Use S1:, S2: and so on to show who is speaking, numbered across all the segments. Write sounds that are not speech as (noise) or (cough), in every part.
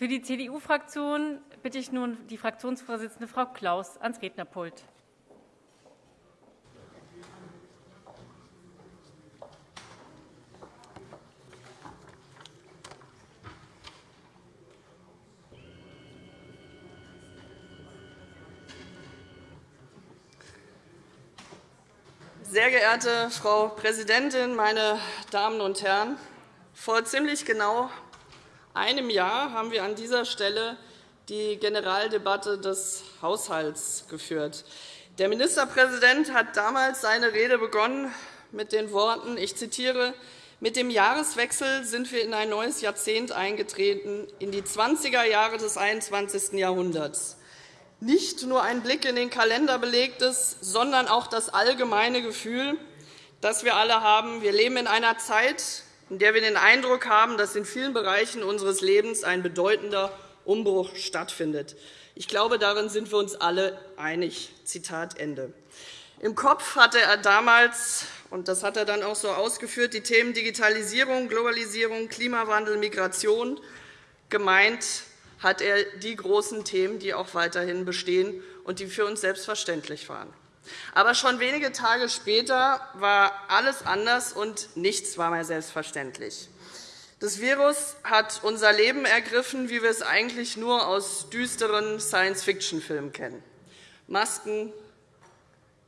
S1: Für die CDU-Fraktion bitte ich nun die Fraktionsvorsitzende Frau Klaus ans Rednerpult.
S2: Sehr geehrte Frau Präsidentin, meine Damen und Herren! Vor ziemlich genau einem Jahr haben wir an dieser Stelle die Generaldebatte des Haushalts geführt. Der Ministerpräsident hat damals seine Rede begonnen mit den Worten, ich zitiere, mit dem Jahreswechsel sind wir in ein neues Jahrzehnt eingetreten, in die 20er Jahre des 21. Jahrhunderts. Nicht nur ein Blick in den Kalender belegt es, sondern auch das allgemeine Gefühl, das wir alle haben. Wir leben in einer Zeit, in der wir den Eindruck haben, dass in vielen Bereichen unseres Lebens ein bedeutender Umbruch stattfindet. Ich glaube, darin sind wir uns alle einig. Zitat Ende. Im Kopf hatte er damals, und das hat er dann auch so ausgeführt, die Themen Digitalisierung, Globalisierung, Klimawandel, Migration gemeint hat er die großen Themen, die auch weiterhin bestehen und die für uns selbstverständlich waren. Aber schon wenige Tage später war alles anders, und nichts war mehr selbstverständlich. Das Virus hat unser Leben ergriffen, wie wir es eigentlich nur aus düsteren Science-Fiction-Filmen kennen. Masken,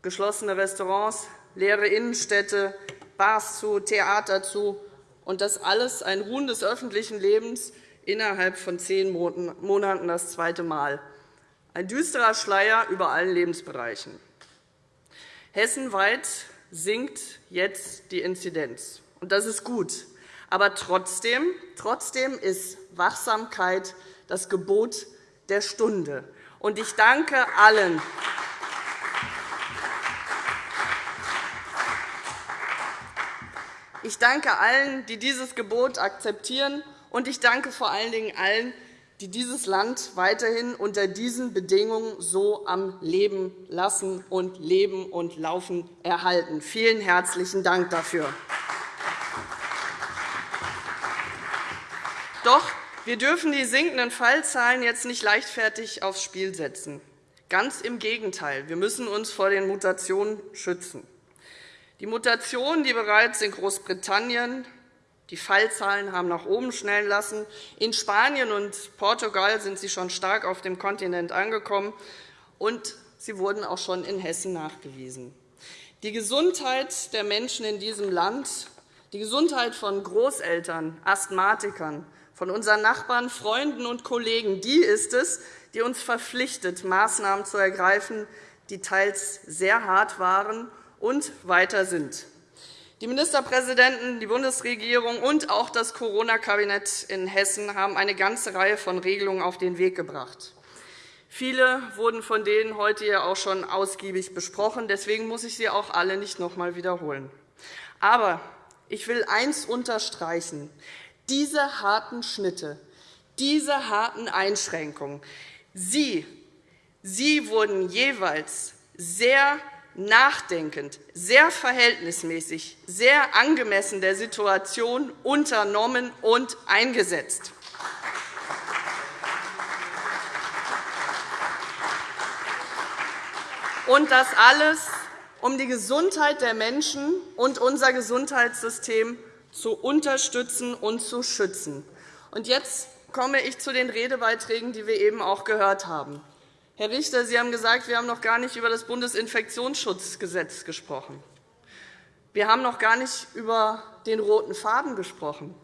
S2: geschlossene Restaurants, leere Innenstädte, Bars zu, Theater zu, und das alles ein Ruhen des öffentlichen Lebens, innerhalb von zehn Monaten das zweite Mal. Ein düsterer Schleier über allen Lebensbereichen. Hessenweit sinkt jetzt die Inzidenz. Und das ist gut. Aber trotzdem, trotzdem ist Wachsamkeit das Gebot der Stunde. Und ich danke allen, ich danke allen, die dieses Gebot akzeptieren und ich danke vor allen Dingen allen, die dieses Land weiterhin unter diesen Bedingungen so am Leben lassen und Leben und Laufen erhalten. Vielen herzlichen Dank dafür. Doch wir dürfen die sinkenden Fallzahlen jetzt nicht leichtfertig aufs Spiel setzen. Ganz im Gegenteil. Wir müssen uns vor den Mutationen schützen. Die Mutationen, die bereits in Großbritannien, die Fallzahlen haben nach oben schnellen lassen. In Spanien und Portugal sind sie schon stark auf dem Kontinent angekommen, und sie wurden auch schon in Hessen nachgewiesen. Die Gesundheit der Menschen in diesem Land, die Gesundheit von Großeltern, Asthmatikern, von unseren Nachbarn, Freunden und Kollegen, die ist es, die uns verpflichtet, Maßnahmen zu ergreifen, die teils sehr hart waren und weiter sind. Die Ministerpräsidenten, die Bundesregierung und auch das Corona-Kabinett in Hessen haben eine ganze Reihe von Regelungen auf den Weg gebracht. Viele wurden von denen heute ja auch schon ausgiebig besprochen. Deswegen muss ich sie auch alle nicht noch einmal wiederholen. Aber ich will eines unterstreichen. Diese harten Schnitte, diese harten Einschränkungen, sie, sie wurden jeweils sehr nachdenkend, sehr verhältnismäßig, sehr angemessen der Situation unternommen und eingesetzt. Und das alles, um die Gesundheit der Menschen und unser Gesundheitssystem zu unterstützen und zu schützen. Und jetzt komme ich zu den Redebeiträgen, die wir eben auch gehört haben. Herr Richter, Sie haben gesagt, wir haben noch gar nicht über das Bundesinfektionsschutzgesetz gesprochen. Wir haben noch gar nicht über den roten Faden gesprochen.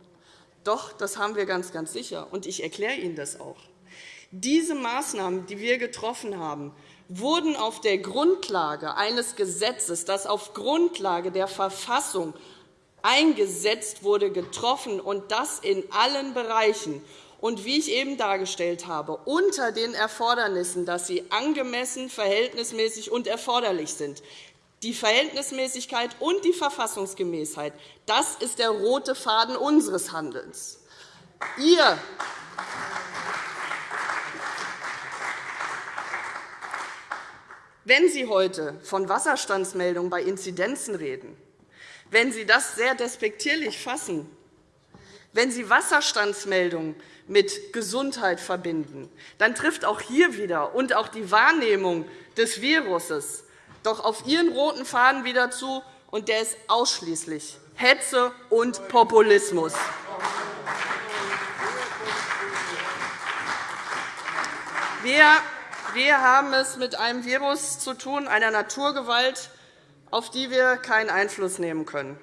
S2: Doch, das haben wir ganz, ganz sicher, und ich erkläre Ihnen das auch. Diese Maßnahmen, die wir getroffen haben, wurden auf der Grundlage eines Gesetzes, das auf Grundlage der Verfassung eingesetzt wurde, getroffen, und das in allen Bereichen und, wie ich eben dargestellt habe, unter den Erfordernissen, dass sie angemessen, verhältnismäßig und erforderlich sind. Die Verhältnismäßigkeit und die Verfassungsgemäßheit, das ist der rote Faden unseres Handelns. Ihr Wenn Sie heute von Wasserstandsmeldungen bei Inzidenzen reden, wenn Sie das sehr despektierlich fassen, Wenn Sie Wasserstandsmeldungen mit Gesundheit verbinden, dann trifft auch hier wieder und auch die Wahrnehmung des Virus doch auf Ihren roten Faden wieder zu, und der ist ausschließlich Hetze und Populismus. Wir haben es mit einem Virus zu tun, einer Naturgewalt, auf die wir keinen Einfluss nehmen können.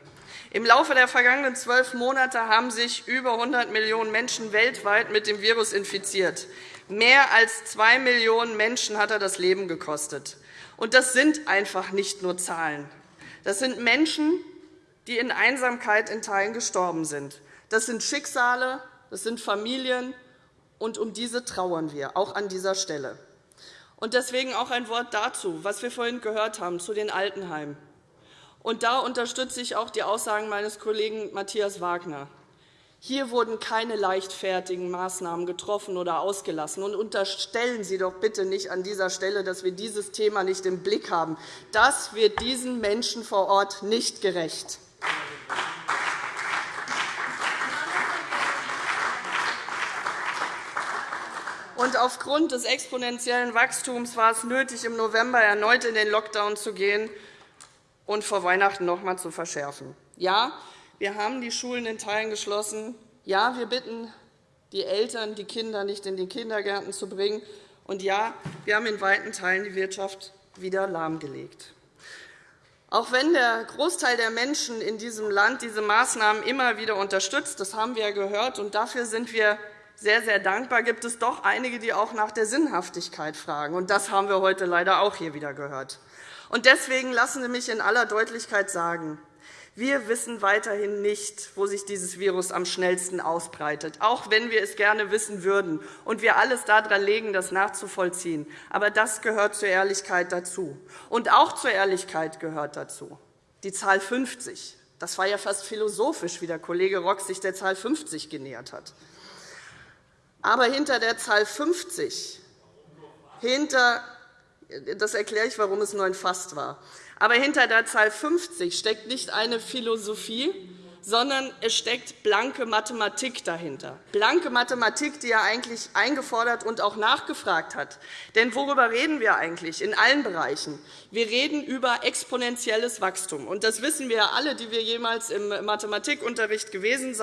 S2: Im Laufe der vergangenen zwölf Monate haben sich über 100 Millionen Menschen weltweit mit dem Virus infiziert. Mehr als zwei Millionen Menschen hat er das Leben gekostet. Und das sind einfach nicht nur Zahlen. Das sind Menschen, die in Einsamkeit in Teilen gestorben sind. Das sind Schicksale, das sind Familien, und um diese trauern wir, auch an dieser Stelle. Und deswegen auch ein Wort dazu, was wir vorhin gehört haben, zu den Altenheimen. Und da unterstütze ich auch die Aussagen meines Kollegen Matthias Wagner. Hier wurden keine leichtfertigen Maßnahmen getroffen oder ausgelassen. Und unterstellen Sie doch bitte nicht an dieser Stelle, dass wir dieses Thema nicht im Blick haben. Das wird diesen Menschen vor Ort nicht gerecht. Und aufgrund des exponentiellen Wachstums war es nötig, im November erneut in den Lockdown zu gehen und vor Weihnachten noch einmal zu verschärfen. Ja, wir haben die Schulen in Teilen geschlossen. Ja, wir bitten die Eltern, die Kinder nicht in die Kindergärten zu bringen. Und ja, wir haben in weiten Teilen die Wirtschaft wieder lahmgelegt. Auch wenn der Großteil der Menschen in diesem Land diese Maßnahmen immer wieder unterstützt, das haben wir gehört, und dafür sind wir sehr, sehr dankbar, gibt es doch einige, die auch nach der Sinnhaftigkeit fragen. Und das haben wir heute leider auch hier wieder gehört. Und deswegen lassen Sie mich in aller Deutlichkeit sagen, wir wissen weiterhin nicht, wo sich dieses Virus am schnellsten ausbreitet, auch wenn wir es gerne wissen würden und wir alles daran legen, das nachzuvollziehen. Aber das gehört zur Ehrlichkeit dazu. Und auch zur Ehrlichkeit gehört dazu die Zahl 50. Das war ja fast philosophisch, wie der Kollege Rock sich der Zahl 50 genähert hat. Aber hinter der Zahl 50, hinter, das erkläre ich, warum es nur ein Fast war, aber hinter der Zahl 50 steckt nicht eine Philosophie, sondern es steckt blanke Mathematik dahinter. Blanke Mathematik, die er eigentlich eingefordert und auch nachgefragt hat. Denn worüber reden wir eigentlich in allen Bereichen? Wir reden über exponentielles Wachstum. Und das wissen wir alle, die wir jemals im Mathematikunterricht gewesen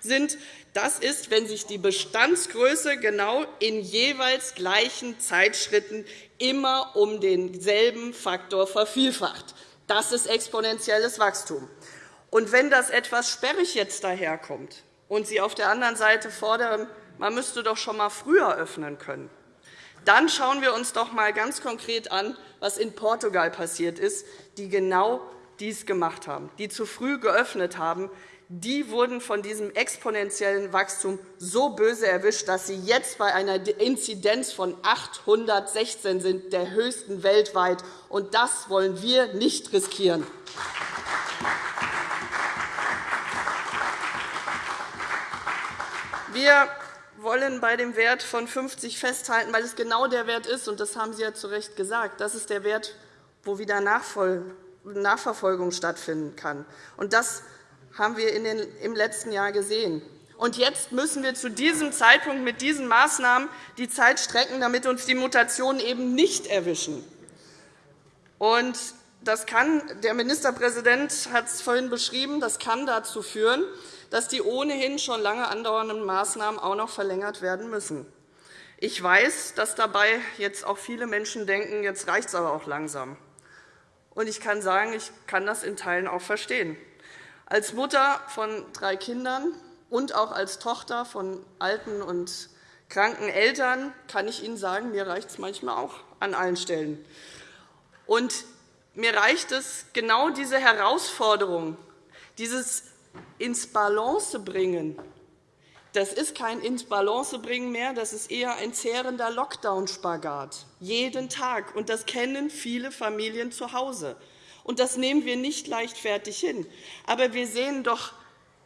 S2: sind. Das ist, wenn sich die Bestandsgröße genau in jeweils gleichen Zeitschritten immer um denselben Faktor vervielfacht. Das ist exponentielles Wachstum. Und wenn das etwas sperrig jetzt daherkommt und Sie auf der anderen Seite fordern, man müsste doch schon einmal früher öffnen können, dann schauen wir uns doch einmal ganz konkret an, was in Portugal passiert ist, die genau dies gemacht haben, die zu früh geöffnet haben. Die wurden von diesem exponentiellen Wachstum so böse erwischt, dass sie jetzt bei einer Inzidenz von 816 sind, der höchsten weltweit. Und das wollen wir nicht riskieren. Wir wollen bei dem Wert von 50 festhalten, weil es genau der Wert ist, und das haben Sie ja zu Recht gesagt. Das ist der Wert, wo wieder Nachverfolgung stattfinden kann. Und das haben wir im letzten Jahr gesehen. Und jetzt müssen wir zu diesem Zeitpunkt mit diesen Maßnahmen die Zeit strecken, damit uns die Mutationen eben nicht erwischen. Und das kann, der Ministerpräsident hat es vorhin beschrieben, das kann dazu führen, dass die ohnehin schon lange andauernden Maßnahmen auch noch verlängert werden müssen. Ich weiß, dass dabei jetzt auch viele Menschen denken, jetzt reicht es aber auch langsam. Und ich kann sagen, ich kann das in Teilen auch verstehen. Als Mutter von drei Kindern und auch als Tochter von alten und kranken Eltern kann ich Ihnen sagen, mir reicht es manchmal auch an allen Stellen. Und mir reicht es, genau diese Herausforderung, dieses ins Balance bringen. Das ist kein ins Balance bringen mehr, das ist eher ein zehrender Lockdown-Spagat. Jeden Tag. Und das kennen viele Familien zu Hause. Und das nehmen wir nicht leichtfertig hin. Aber wir sehen doch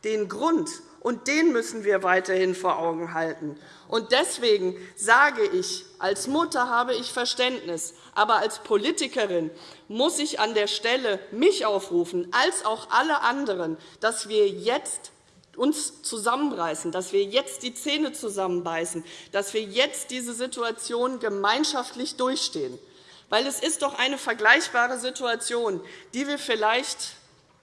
S2: den Grund, und den müssen wir weiterhin vor Augen halten. Und deswegen sage ich, als Mutter habe ich Verständnis, aber als Politikerin muss ich an der Stelle mich aufrufen, als auch alle anderen, dass wir jetzt uns zusammenreißen, dass wir jetzt die Zähne zusammenbeißen, dass wir jetzt diese Situation gemeinschaftlich durchstehen. Weil es ist doch eine vergleichbare Situation, die wir vielleicht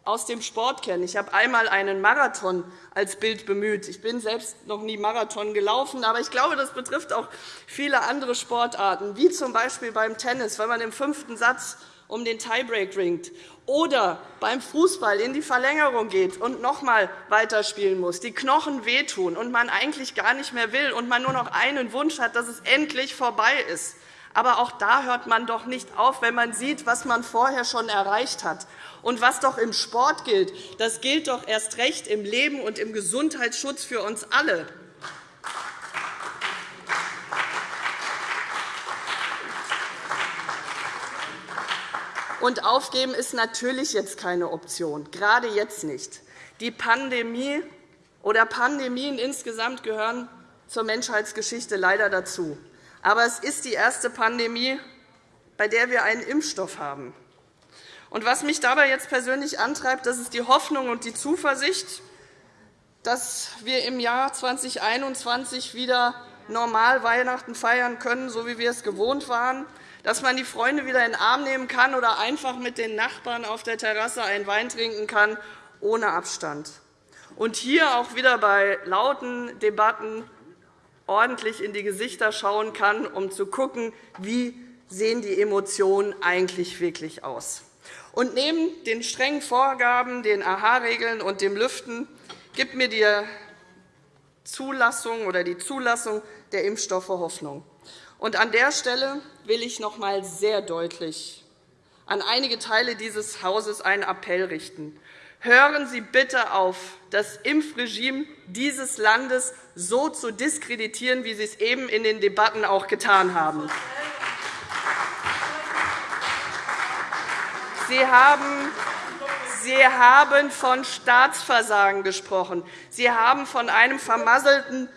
S2: aus dem Sport kennen. Ich habe einmal einen Marathon als Bild bemüht. Ich bin selbst noch nie Marathon gelaufen, aber ich glaube, das betrifft auch viele andere Sportarten, wie z. B. beim Tennis, wenn man im fünften Satz um den Tiebreak ringt, oder beim Fußball in die Verlängerung geht und noch einmal weiterspielen muss, die Knochen wehtun und man eigentlich gar nicht mehr will und man nur noch einen Wunsch hat, dass es endlich vorbei ist. Aber auch da hört man doch nicht auf, wenn man sieht, was man vorher schon erreicht hat. Und was doch im Sport gilt, das gilt doch erst recht im Leben und im Gesundheitsschutz für uns alle. Und aufgeben ist natürlich jetzt keine Option, gerade jetzt nicht. Die Pandemie oder Pandemien insgesamt gehören zur Menschheitsgeschichte leider dazu. Aber es ist die erste Pandemie, bei der wir einen Impfstoff haben. Und was mich dabei jetzt persönlich antreibt, das ist die Hoffnung und die Zuversicht, dass wir im Jahr 2021 wieder normal Weihnachten feiern können, so wie wir es gewohnt waren, dass man die Freunde wieder in den Arm nehmen kann oder einfach mit den Nachbarn auf der Terrasse einen Wein trinken kann, ohne Abstand. Und hier auch wieder bei lauten Debatten ordentlich in die Gesichter schauen kann, um zu schauen, wie sehen die Emotionen eigentlich wirklich aus. Und neben den strengen Vorgaben, den AHA-Regeln und dem Lüften gibt mir die Zulassung oder die Zulassung der Impfstoffe Hoffnung. Und an der Stelle will ich noch einmal sehr deutlich an einige Teile dieses Hauses einen Appell richten. Hören Sie bitte auf, das Impfregime dieses Landes so zu diskreditieren, wie Sie es eben in den Debatten auch getan haben. Sie haben Sie haben von Staatsversagen gesprochen. Sie haben von einem vermasselten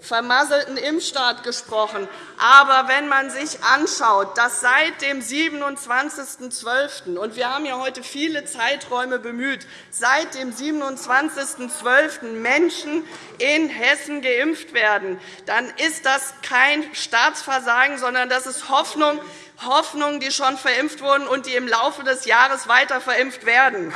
S2: vermasselten Impfstaat gesprochen. Aber wenn man sich anschaut, dass seit dem 27.12. und wir haben ja heute viele Zeiträume bemüht, seit dem 27.12. Menschen in Hessen geimpft werden, dann ist das kein Staatsversagen, sondern das ist Hoffnung, Hoffnung, die schon verimpft wurden und die im Laufe des Jahres weiter verimpft werden.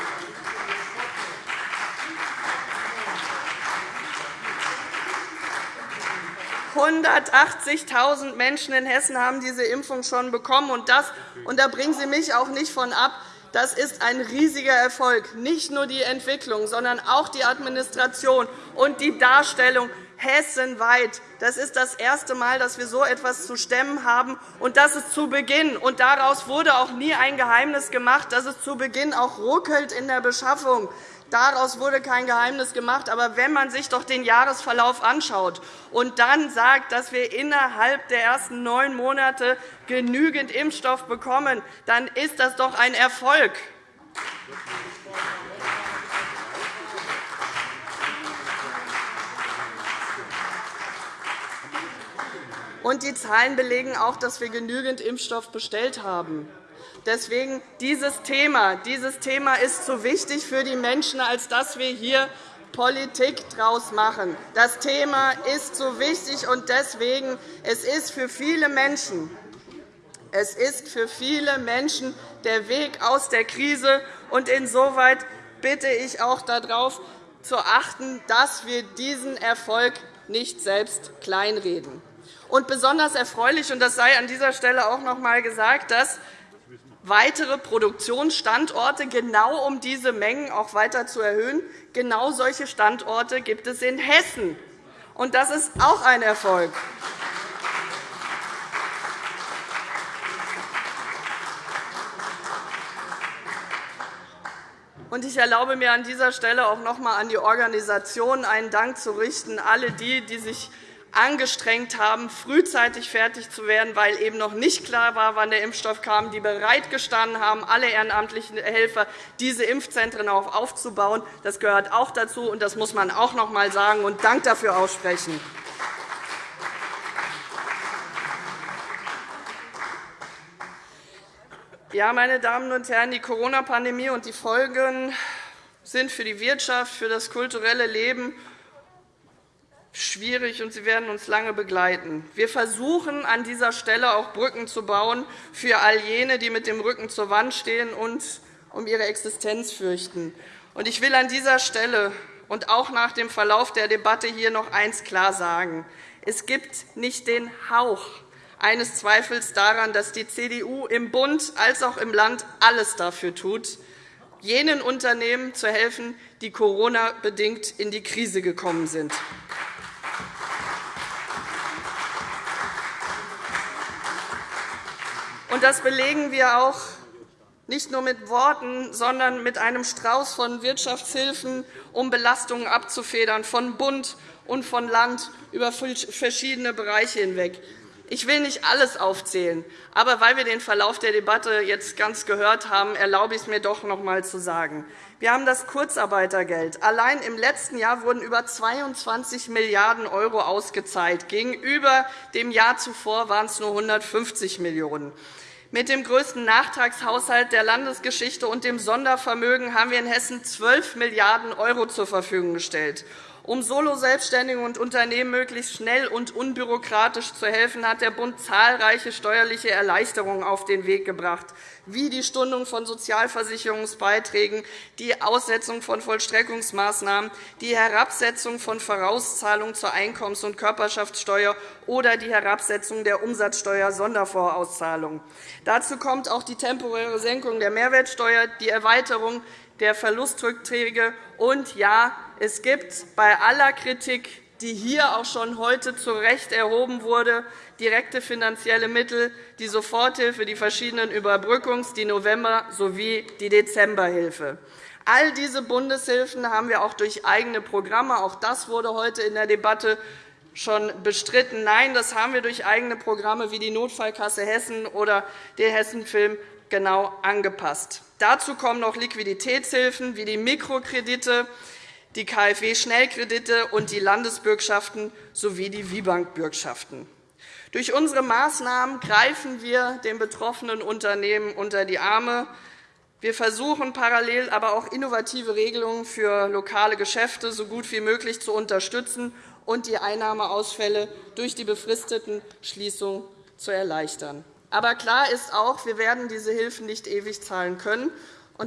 S2: 180.000 Menschen in Hessen haben diese Impfung schon bekommen. Und, das, und da bringen Sie mich auch nicht von ab. Das ist ein riesiger Erfolg, nicht nur die Entwicklung, sondern auch die Administration und die Darstellung hessenweit. Das ist das erste Mal, dass wir so etwas zu stemmen haben. Und das ist zu Beginn. Und daraus wurde auch nie ein Geheimnis gemacht, dass es zu Beginn auch ruckelt in der Beschaffung. Daraus wurde kein Geheimnis gemacht. Aber wenn man sich doch den Jahresverlauf anschaut und dann sagt, dass wir innerhalb der ersten neun Monate genügend Impfstoff bekommen, dann ist das doch ein Erfolg. Und die Zahlen belegen auch, dass wir genügend Impfstoff bestellt haben. Deswegen dieses Thema, dieses Thema ist zu wichtig für die Menschen, als dass wir hier Politik daraus machen. Das Thema ist so wichtig, und deswegen es ist für viele Menschen es ist für viele Menschen der Weg aus der Krise. Und insoweit bitte ich auch darauf zu achten, dass wir diesen Erfolg nicht selbst kleinreden. Und besonders erfreulich, und das sei an dieser Stelle auch noch einmal gesagt, dass weitere Produktionsstandorte, genau um diese Mengen auch weiter zu erhöhen. Genau solche Standorte gibt es in Hessen. Und das ist auch ein Erfolg. Ich erlaube mir an dieser Stelle auch noch einmal an die Organisationen einen Dank zu richten, alle die, die sich angestrengt haben, frühzeitig fertig zu werden, weil eben noch nicht klar war, wann der Impfstoff kam, die bereitgestanden haben, alle ehrenamtlichen Helfer, diese Impfzentren auch aufzubauen. Das gehört auch dazu, und das muss man auch noch einmal sagen und Dank dafür aussprechen. Ja, meine Damen und Herren, die Corona-Pandemie und die Folgen sind für die Wirtschaft, für das kulturelle Leben schwierig, und sie werden uns lange begleiten. Wir versuchen an dieser Stelle auch Brücken zu bauen für all jene, die mit dem Rücken zur Wand stehen und um ihre Existenz fürchten. Ich will an dieser Stelle und auch nach dem Verlauf der Debatte hier noch eines klar sagen. Es gibt nicht den Hauch eines Zweifels daran, dass die CDU im Bund als auch im Land alles dafür tut, jenen Unternehmen zu helfen, die Corona-bedingt in die Krise gekommen sind. Das belegen wir auch nicht nur mit Worten, sondern mit einem Strauß von Wirtschaftshilfen, um Belastungen abzufedern, von Bund und von Land über verschiedene Bereiche hinweg. Ich will nicht alles aufzählen, aber weil wir den Verlauf der Debatte jetzt ganz gehört haben, erlaube ich es mir doch noch einmal zu sagen. Wir haben das Kurzarbeitergeld. Allein im letzten Jahr wurden über 22 Milliarden € ausgezahlt. Gegenüber dem Jahr zuvor waren es nur 150 Millionen €. Mit dem größten Nachtragshaushalt der Landesgeschichte und dem Sondervermögen haben wir in Hessen 12 Milliarden € zur Verfügung gestellt. Um Solo-Selbstständigen und Unternehmen möglichst schnell und unbürokratisch zu helfen, hat der Bund zahlreiche steuerliche Erleichterungen auf den Weg gebracht, wie die Stundung von Sozialversicherungsbeiträgen, die Aussetzung von Vollstreckungsmaßnahmen, die Herabsetzung von Vorauszahlungen zur Einkommens- und Körperschaftssteuer oder die Herabsetzung der Umsatzsteuer-Sondervorauszahlung. Dazu kommt auch die temporäre Senkung der Mehrwertsteuer, die Erweiterung der Verlustrückträge und ja, es gibt bei aller Kritik, die hier auch schon heute zu Recht erhoben wurde, direkte finanzielle Mittel, die Soforthilfe, die verschiedenen Überbrückungs-, die November- sowie die Dezemberhilfe. All diese Bundeshilfen haben wir auch durch eigene Programme. Auch das wurde heute in der Debatte schon bestritten. Nein, das haben wir durch eigene Programme wie die Notfallkasse Hessen oder den Hessenfilm genau angepasst. Dazu kommen noch Liquiditätshilfen wie die Mikrokredite, die KfW-Schnellkredite und die Landesbürgschaften sowie die WIBank-Bürgschaften. Durch unsere Maßnahmen greifen wir den betroffenen Unternehmen unter die Arme. Wir versuchen parallel aber auch innovative Regelungen für lokale Geschäfte so gut wie möglich zu unterstützen und die Einnahmeausfälle durch die befristeten Schließungen zu erleichtern. Aber klar ist auch, wir werden diese Hilfen nicht ewig zahlen können.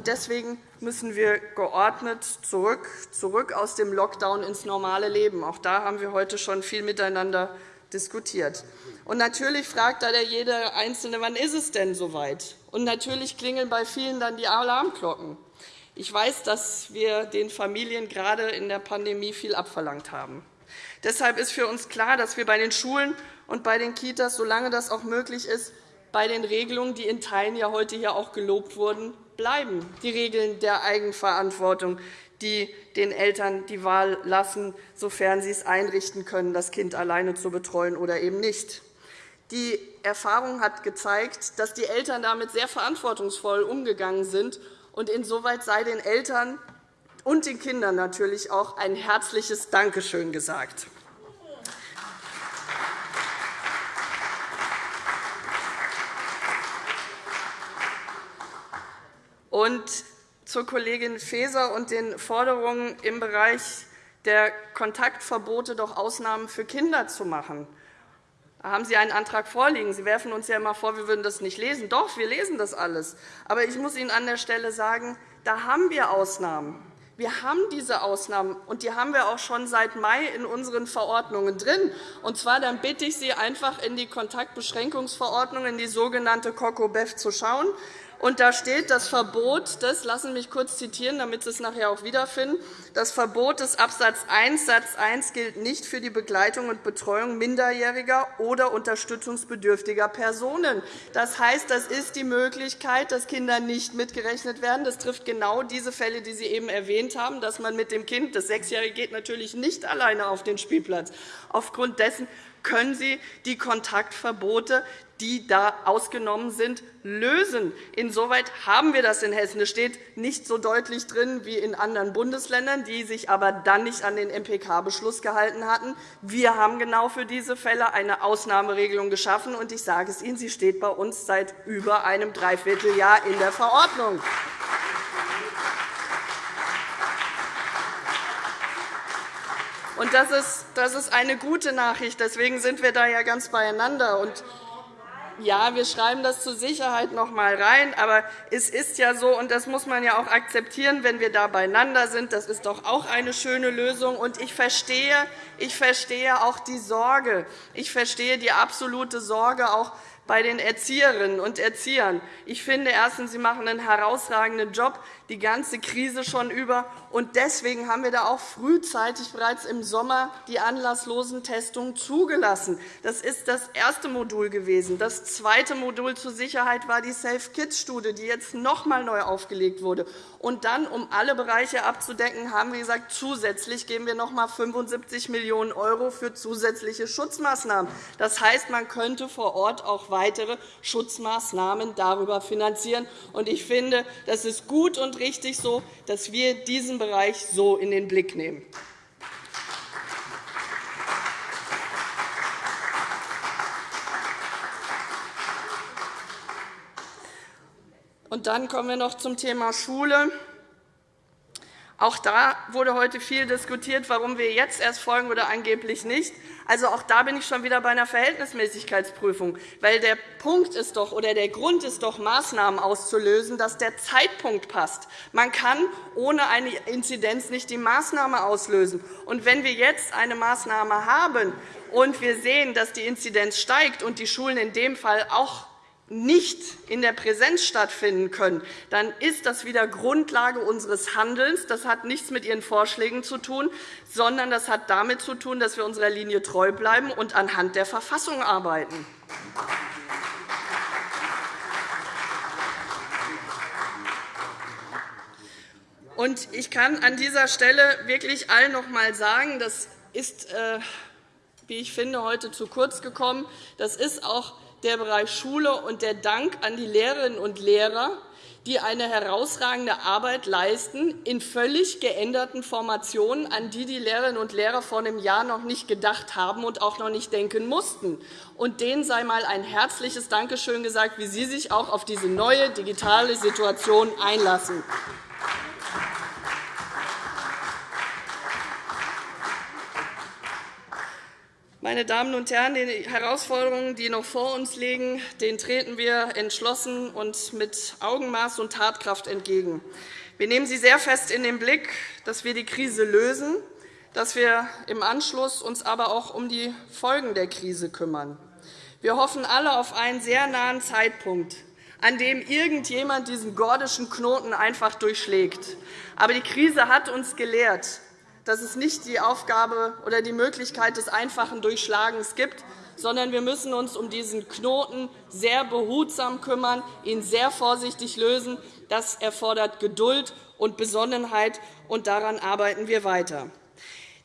S2: Deswegen müssen wir geordnet zurück, zurück aus dem Lockdown ins normale Leben. Auch da haben wir heute schon viel miteinander diskutiert. Und natürlich fragt da jeder Einzelne, wann ist es denn soweit? Und natürlich klingeln bei vielen dann die Alarmglocken. Ich weiß, dass wir den Familien gerade in der Pandemie viel abverlangt haben. Deshalb ist für uns klar, dass wir bei den Schulen und bei den Kitas, solange das auch möglich ist, bei den Regelungen, die in Teilen ja heute hier auch gelobt wurden, bleiben. Die Regeln der Eigenverantwortung, die den Eltern die Wahl lassen, sofern sie es einrichten können, das Kind alleine zu betreuen oder eben nicht. Die Erfahrung hat gezeigt, dass die Eltern damit sehr verantwortungsvoll umgegangen sind. und Insoweit sei den Eltern und den Kindern natürlich auch ein herzliches Dankeschön gesagt. Und zur Kollegin Faeser und den Forderungen im Bereich der Kontaktverbote doch Ausnahmen für Kinder zu machen. Da haben Sie einen Antrag vorliegen. Sie werfen uns ja immer vor, wir würden das nicht lesen. Doch, wir lesen das alles. Aber ich muss Ihnen an der Stelle sagen, da haben wir Ausnahmen. Wir haben diese Ausnahmen, und die haben wir auch schon seit Mai in unseren Verordnungen drin. Und zwar dann bitte ich Sie einfach in die Kontaktbeschränkungsverordnung, in die sogenannte COCOBEF zu schauen. Und da steht das Verbot des, lassen mich kurz zitieren, damit Sie es nachher auch wiederfinden, das Verbot des Abs. 1 Satz 1 gilt nicht für die Begleitung und Betreuung minderjähriger oder unterstützungsbedürftiger Personen. Das heißt, das ist die Möglichkeit, dass Kinder nicht mitgerechnet werden. Das trifft genau diese Fälle, die Sie eben erwähnt haben, dass man mit dem Kind, das Sechsjährige geht natürlich nicht alleine auf den Spielplatz. Aufgrund dessen können Sie die Kontaktverbote, die da ausgenommen sind, lösen. Insoweit haben wir das in Hessen. Es steht nicht so deutlich drin wie in anderen Bundesländern, die sich aber dann nicht an den MPK-Beschluss gehalten hatten. Wir haben genau für diese Fälle eine Ausnahmeregelung geschaffen. und Ich sage es Ihnen, sie steht bei uns seit über einem Dreivierteljahr in der Verordnung. Und das ist, das ist eine gute Nachricht. Deswegen sind wir da ja ganz beieinander. Und ja, wir schreiben das zur Sicherheit noch einmal rein, aber es ist ja so, und das muss man ja auch akzeptieren, wenn wir da beieinander sind. Das ist doch auch eine schöne Lösung. Und ich verstehe, ich verstehe auch die Sorge. Ich verstehe die absolute Sorge auch bei den Erzieherinnen und Erziehern. Ich finde erstens, sie machen einen herausragenden Job die ganze Krise schon über. Und deswegen haben wir da auch frühzeitig bereits im Sommer die anlasslosen Testungen zugelassen. Das ist das erste Modul gewesen. Das zweite Modul zur Sicherheit war die Safe-Kids-Studie, die jetzt noch einmal neu aufgelegt wurde. Und dann, um alle Bereiche abzudecken, haben wir gesagt, zusätzlich geben wir noch einmal 75 Millionen € für zusätzliche Schutzmaßnahmen. Das heißt, man könnte vor Ort auch weitere Schutzmaßnahmen darüber finanzieren. Ich finde, das ist gut und richtig so, dass wir diesen Bereich so in den Blick nehmen. Und dann kommen wir noch zum Thema Schule. Auch da wurde heute viel diskutiert, warum wir jetzt erst folgen oder angeblich nicht. Also auch da bin ich schon wieder bei einer Verhältnismäßigkeitsprüfung. Weil der Punkt ist doch, oder der Grund ist doch, Maßnahmen auszulösen, dass der Zeitpunkt passt. Man kann ohne eine Inzidenz nicht die Maßnahme auslösen. Und wenn wir jetzt eine Maßnahme haben und wir sehen, dass die Inzidenz steigt und die Schulen in dem Fall auch nicht in der Präsenz stattfinden können, dann ist das wieder Grundlage unseres Handelns. Das hat nichts mit Ihren Vorschlägen zu tun, sondern das hat damit zu tun, dass wir unserer Linie treu bleiben und anhand der Verfassung arbeiten. Ich kann an dieser Stelle wirklich allen noch einmal sagen, das ist, äh, wie ich finde, heute zu kurz gekommen. Das ist auch der Bereich Schule und der Dank an die Lehrerinnen und Lehrer, die eine herausragende Arbeit leisten in völlig geänderten Formationen, an die die Lehrerinnen und Lehrer vor einem Jahr noch nicht gedacht haben und auch noch nicht denken mussten. Und denen sei einmal ein herzliches Dankeschön gesagt, wie Sie sich auch auf diese neue digitale Situation einlassen. Meine Damen und Herren, den Herausforderungen, die noch vor uns liegen, denen treten wir entschlossen und mit Augenmaß und Tatkraft entgegen. Wir nehmen sie sehr fest in den Blick, dass wir die Krise lösen, dass wir im Anschluss uns aber auch um die Folgen der Krise kümmern. Wir hoffen alle auf einen sehr nahen Zeitpunkt, an dem irgendjemand diesen gordischen Knoten einfach durchschlägt. Aber die Krise hat uns gelehrt, dass es nicht die Aufgabe oder die Möglichkeit des einfachen Durchschlagens gibt, sondern wir müssen uns um diesen Knoten sehr behutsam kümmern, ihn sehr vorsichtig lösen. Das erfordert Geduld und Besonnenheit, und daran arbeiten wir weiter.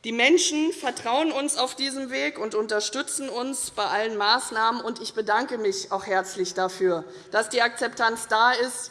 S2: Die Menschen vertrauen uns auf diesem Weg und unterstützen uns bei allen Maßnahmen. Ich bedanke mich auch herzlich dafür, dass die Akzeptanz da ist,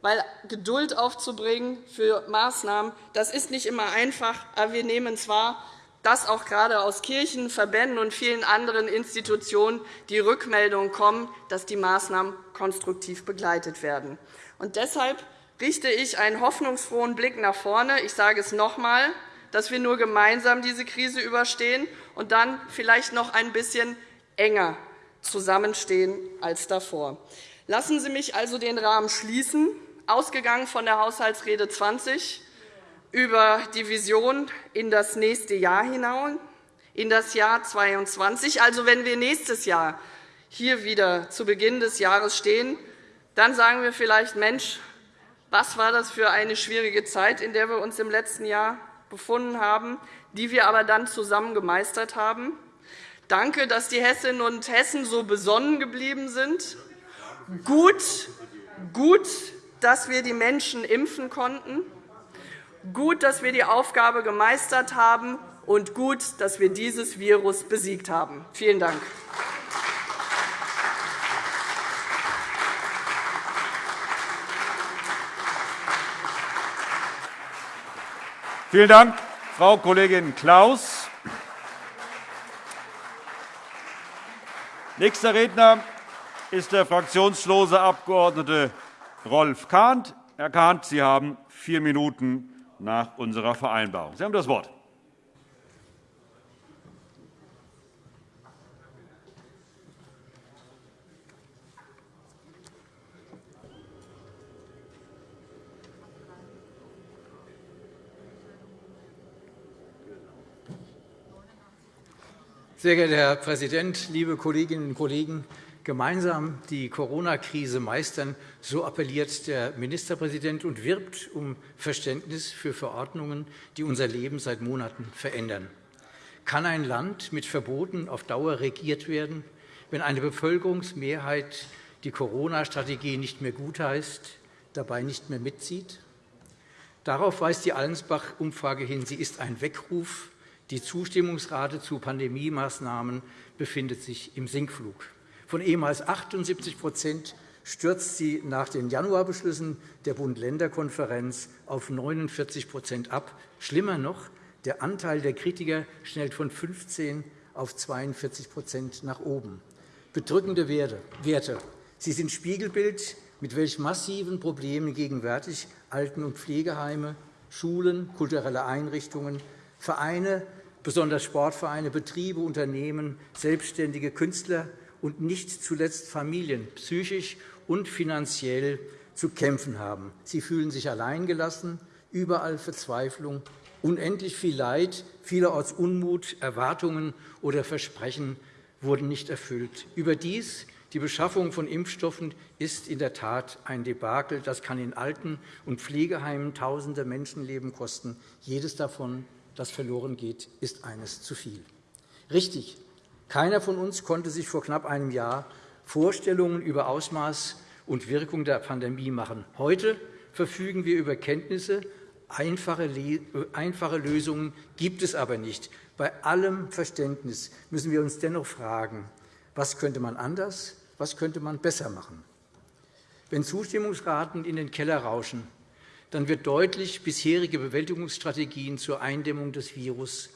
S2: weil Geduld aufzubringen für Maßnahmen, das ist nicht immer einfach. Aber wir nehmen zwar dass auch gerade aus Kirchen, Verbänden und vielen anderen Institutionen die Rückmeldungen kommen, dass die Maßnahmen konstruktiv begleitet werden. Und deshalb richte ich einen hoffnungsfrohen Blick nach vorne. Ich sage es noch einmal, dass wir nur gemeinsam diese Krise überstehen und dann vielleicht noch ein bisschen enger zusammenstehen als davor. Lassen Sie mich also den Rahmen schließen ausgegangen von der Haushaltsrede 20 über die Vision in das nächste Jahr hinaus, in das Jahr 2022. Also, wenn wir nächstes Jahr hier wieder zu Beginn des Jahres stehen, dann sagen wir vielleicht, Mensch, was war das für eine schwierige Zeit, in der wir uns im letzten Jahr befunden haben, die wir aber dann zusammen gemeistert haben. Danke, dass die Hessinnen und Hessen so besonnen geblieben sind. Gut, gut dass wir die Menschen impfen konnten, gut, dass wir die Aufgabe gemeistert haben, und gut, dass wir dieses Virus besiegt haben. Vielen Dank.
S3: Vielen Dank, Frau Kollegin Klaus. Nächster Redner ist der fraktionslose Abg. Rolf Kahnt. Herr Kahnt, Sie haben vier Minuten nach unserer Vereinbarung. Sie haben das Wort.
S4: Sehr geehrter Herr Präsident, liebe Kolleginnen und Kollegen! Gemeinsam die Corona-Krise meistern, so appelliert der Ministerpräsident und wirbt um Verständnis für Verordnungen, die unser Leben seit Monaten verändern. Kann ein Land mit Verboten auf Dauer regiert werden, wenn eine Bevölkerungsmehrheit die Corona-Strategie nicht mehr gutheißt, dabei nicht mehr mitzieht? Darauf weist die Allensbach-Umfrage hin. Sie ist ein Weckruf. Die Zustimmungsrate zu Pandemiemaßnahmen befindet sich im Sinkflug. Von ehemals 78% stürzt sie nach den Januarbeschlüssen der Bund-Länder-Konferenz auf 49% ab. Schlimmer noch, der Anteil der Kritiker schnellt von 15 auf 42% nach oben. Bedrückende Werte. Sie sind Spiegelbild, mit welch massiven Problemen gegenwärtig Alten- und Pflegeheime, Schulen, kulturelle Einrichtungen, Vereine, besonders Sportvereine, Betriebe, Unternehmen, selbstständige Künstler und nicht zuletzt Familien psychisch und finanziell zu kämpfen haben. Sie fühlen sich alleingelassen, überall Verzweiflung, unendlich viel Leid, vielerorts Unmut, Erwartungen oder Versprechen wurden nicht erfüllt. Überdies die Beschaffung von Impfstoffen ist in der Tat ein Debakel. Das kann in Alten- und Pflegeheimen tausende Menschenleben kosten. Jedes davon, das verloren geht, ist eines zu viel. Richtig, keiner von uns konnte sich vor knapp einem Jahr Vorstellungen über Ausmaß und Wirkung der Pandemie machen. Heute verfügen wir über Kenntnisse. Einfache Lösungen gibt es aber nicht. Bei allem Verständnis müssen wir uns dennoch fragen, was könnte man anders, was könnte man besser machen? Wenn Zustimmungsraten in den Keller rauschen, dann wird deutlich, bisherige Bewältigungsstrategien zur Eindämmung des Virus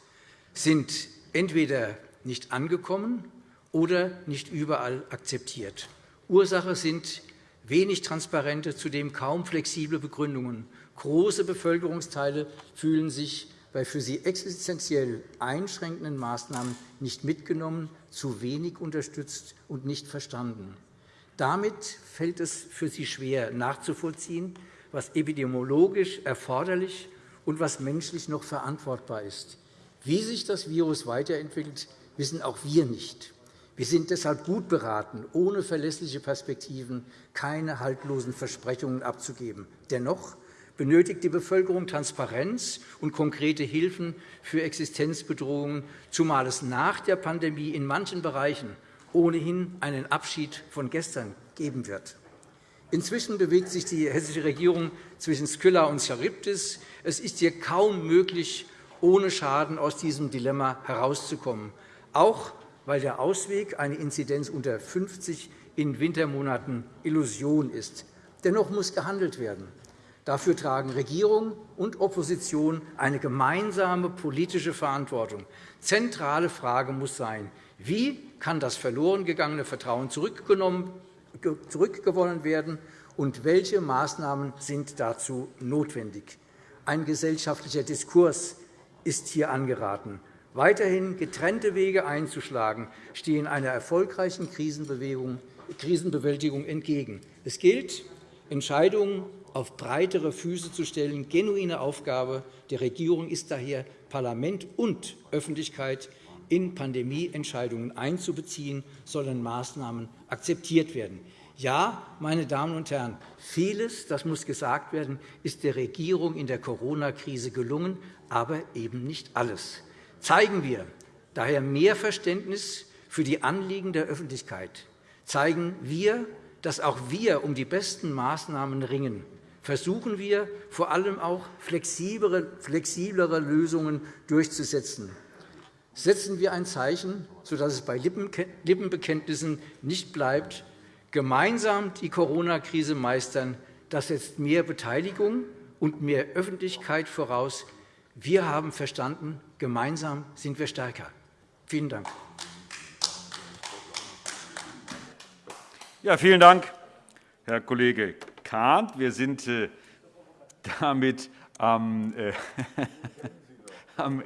S4: sind entweder nicht angekommen oder nicht überall akzeptiert. Ursache sind wenig transparente, zudem kaum flexible Begründungen. Große Bevölkerungsteile fühlen sich bei für sie existenziell einschränkenden Maßnahmen nicht mitgenommen, zu wenig unterstützt und nicht verstanden. Damit fällt es für sie schwer, nachzuvollziehen, was epidemiologisch erforderlich und was menschlich noch verantwortbar ist. Wie sich das Virus weiterentwickelt, wissen auch wir nicht. Wir sind deshalb gut beraten, ohne verlässliche Perspektiven keine haltlosen Versprechungen abzugeben. Dennoch benötigt die Bevölkerung Transparenz und konkrete Hilfen für Existenzbedrohungen, zumal es nach der Pandemie in manchen Bereichen ohnehin einen Abschied von gestern geben wird. Inzwischen bewegt sich die hessische Regierung zwischen Skylla und Charybdis. Es ist hier kaum möglich, ohne Schaden aus diesem Dilemma herauszukommen auch weil der Ausweg, eine Inzidenz unter 50 in Wintermonaten, Illusion ist. Dennoch muss gehandelt werden. Dafür tragen Regierung und Opposition eine gemeinsame politische Verantwortung. Zentrale Frage muss sein, wie kann das verloren gegangene Vertrauen zurückgewonnen werden, und welche Maßnahmen sind dazu notwendig? Ein gesellschaftlicher Diskurs ist hier angeraten. Weiterhin getrennte Wege einzuschlagen, stehen einer erfolgreichen Krisenbewältigung entgegen. Es gilt, Entscheidungen auf breitere Füße zu stellen. Genuine Aufgabe der Regierung ist daher, Parlament und Öffentlichkeit in Pandemieentscheidungen einzubeziehen, sollen Maßnahmen akzeptiert werden. Ja, meine Damen und Herren, vieles, das muss gesagt werden, ist der Regierung in der Corona-Krise gelungen, aber eben nicht alles zeigen wir daher mehr Verständnis für die Anliegen der Öffentlichkeit, zeigen wir, dass auch wir um die besten Maßnahmen ringen, versuchen wir vor allem auch flexiblere Lösungen durchzusetzen. Setzen wir ein Zeichen, sodass es bei Lippenbekenntnissen nicht bleibt, gemeinsam die Corona-Krise meistern. Das setzt mehr Beteiligung und mehr Öffentlichkeit voraus. Wir haben verstanden, Gemeinsam sind wir stärker. Vielen Dank.
S3: Ja, vielen Dank, Herr Kollege Kahnt. Wir sind äh, damit am, äh, (laughs)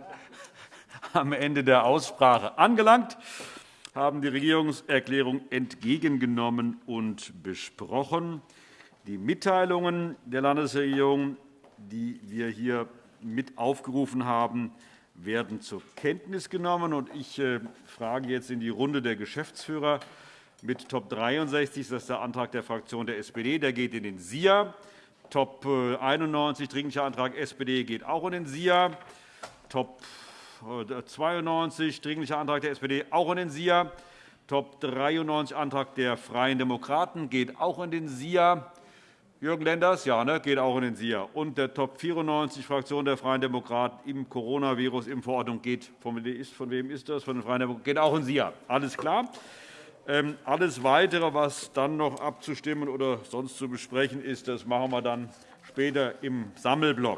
S3: am Ende der Aussprache angelangt, haben die Regierungserklärung entgegengenommen und besprochen. Die Mitteilungen der Landesregierung, die wir hier mit aufgerufen haben, werden zur Kenntnis genommen. Ich äh, frage jetzt in die Runde der Geschäftsführer. Mit Top 63 ist das der Antrag der Fraktion der SPD. Der geht in den SIA. Top 91, Dringlicher Antrag SPD, geht auch in den SIA. Top 92, Dringlicher Antrag der SPD, auch in den SIA. Top 93, Antrag der Freien Demokraten, geht auch in den SIA. Jürgen Lenders, ja, ne, geht auch in den SIA. Und der Top 94, Fraktion der Freien Demokraten im Coronavirus-Impfverordnung, geht von wem ist das? Von den Freien Demokraten, geht auch in den SIA. Alles klar. Ähm, alles Weitere, was dann noch abzustimmen oder sonst zu besprechen ist, das machen wir dann später im Sammelblock.